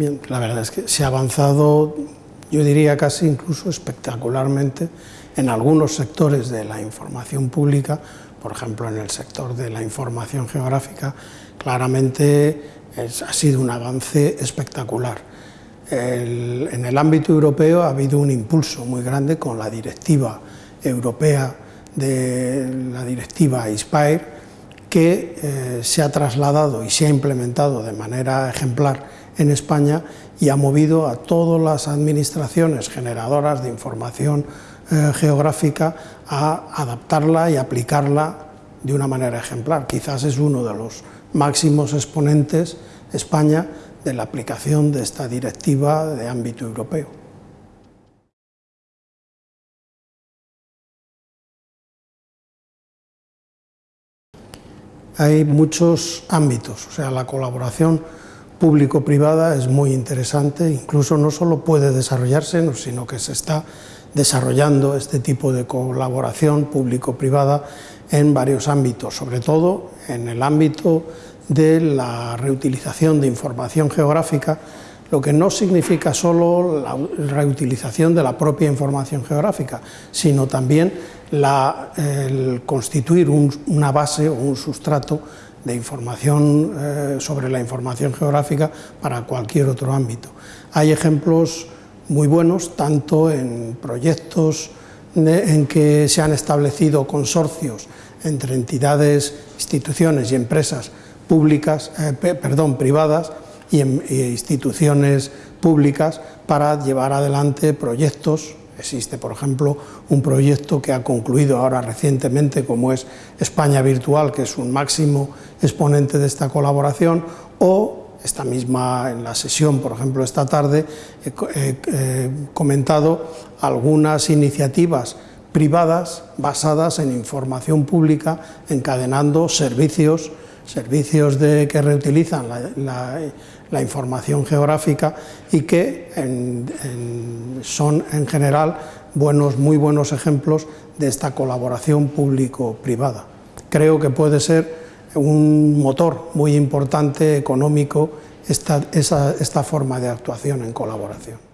Bien, la verdad es que se ha avanzado, yo diría casi incluso espectacularmente, en algunos sectores de la información pública, por ejemplo en el sector de la información geográfica, claramente ha sido un avance espectacular. en el ámbito europeo ha habido un impulso muy grande con la directiva europea de la directiva ISPIRE que eh, se ha trasladado y se ha implementado de manera ejemplar en España y ha movido a todas las administraciones generadoras de información eh, geográfica a adaptarla y aplicarla de una manera ejemplar. Quizás es uno de los máximos exponentes España de la aplicación de esta directiva de ámbito europeo. Hay muchos ámbitos, o sea, la colaboración público-privada es muy interesante, incluso no solo puede desarrollarse, sino que se está desarrollando este tipo de colaboración público-privada en varios ámbitos, sobre todo en el ámbito de la reutilización de información geográfica, lo que no significa solo la reutilización de la propia información geográfica, sino también el constituir una base o un sustrato de información eh, sobre la información geográfica para cualquier otro ámbito. Hay ejemplos muy buenos, tanto en proyectos en que se han establecido consorcios entre entidades, instituciones y empresas públicas, eh, perdón, privadas, y, en, instituciones públicas para llevar adelante proyectos. Existe, por ejemplo, un proyecto que ha concluido ahora recientemente, como es España Virtual, que es un máximo exponente de esta colaboración, o esta misma, en la sesión, por ejemplo, esta tarde, he comentado algunas iniciativas privadas basadas en información pública, encadenando servicios servicios que reutilizan la, información geográfica y que son en general buenos, muy buenos ejemplos de esta colaboración público-privada. Creo que puede ser un motor muy importante económico esta forma de actuación en colaboración.